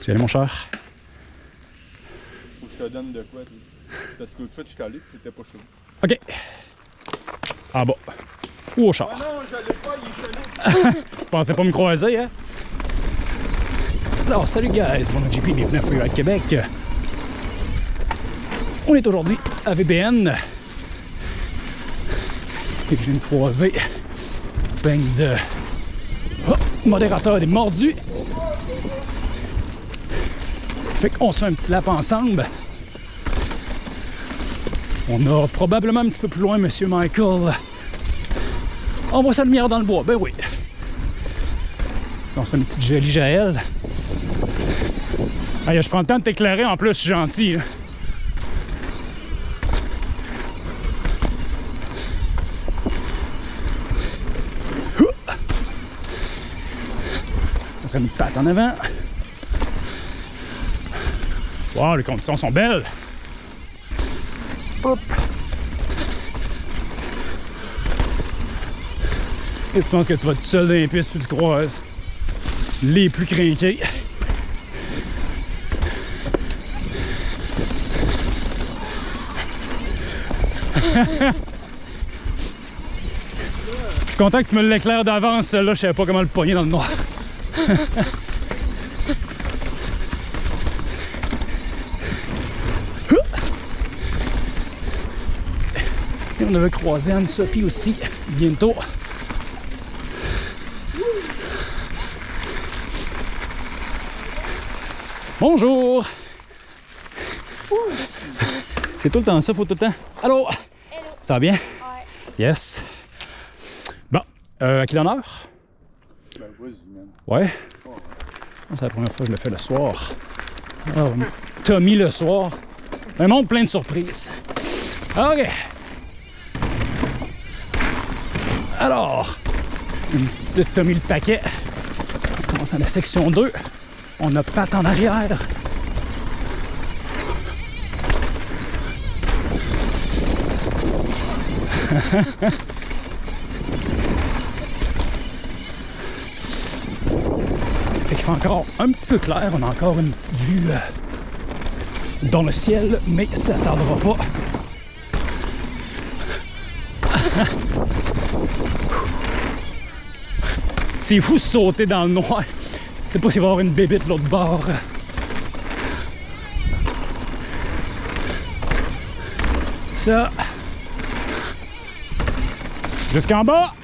Tu y aller, mon cher? Faut que je te donne de quoi. Parce que l'autre fois, je suis allé, tu t'étais pas chaud. OK. Ah bas. Ou au char. Ah non, je l'ai pas, il est chelou. Je pensais pas me croiser, hein? Alors, salut guys, mon JP, bienvenue à Freeride Québec. On est aujourd'hui à VBN. Et je viens de croiser ben de oh, modérateurs des mordus. Fait qu'on se fait un petit lap ensemble. On a probablement un petit peu plus loin Monsieur Michael. On voit sa lumière dans le bois, ben oui. On se fait une petite jolie Jaël. Hey, je prends le temps de t'éclairer, en plus, je suis gentil. On ferait une patte en avant. Wow, les conditions sont belles. Hop. Et tu penses que tu vas tout seul dans les pistes puis tu croises les plus crinqués? Je suis content que tu me l'éclaires d'avance, là, je savais pas comment le pogner dans le noir. Et on avait croisé Anne-Sophie aussi, bientôt. Bonjour! C'est tout le temps ça, faut tout le temps. Allô? Ça va bien? Ouais. Yes. Bon, euh, à quelle heure? Ben, vas-y, man. Ouais. C'est la première fois que je le fais le soir. Oh, Tommy le soir. Un monde plein de surprises. OK. Alors, une petite Tommy le paquet. On commence à la section 2. On a patte en arrière. Qu'il fait encore un petit peu clair. On a encore une petite vue euh, dans le ciel, mais ça tardera pas. C'est fou sauter dans le noir. Je sais pas s'il va y avoir une bébite l'autre bord. Ça. Jusqu'en bas.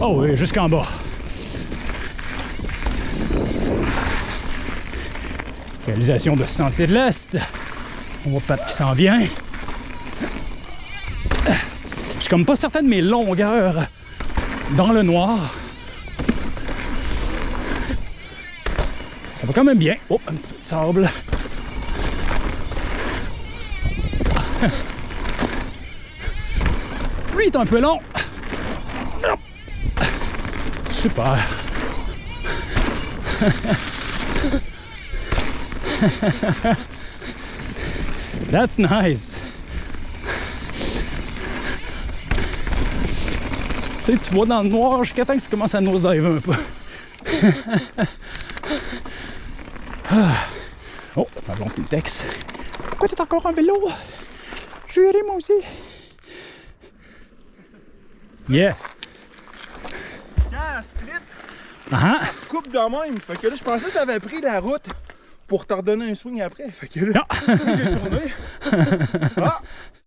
Oh oui, jusqu'en bas. Réalisation de ce sentier de l'Est. On voit Pat qui s'en vient. Suis comme pas certain de mes longueurs dans le noir. Ça va quand même bien. Oh, un petit peu de sable. Lui il est un peu long. Super. That's nice. Tu sais, tu vois dans le noir jusqu'à temps que tu commences à nosedive un peu. Oh, ma blonde qui me texte. Pourquoi t'es encore en vélo? Je vais moi aussi. Yes. Quand split, Ah ah. coupe de même. Fait que là, je pensais que t'avais pris la route pour te redonner un swing après. Fait que là, j'ai tourné. Ah!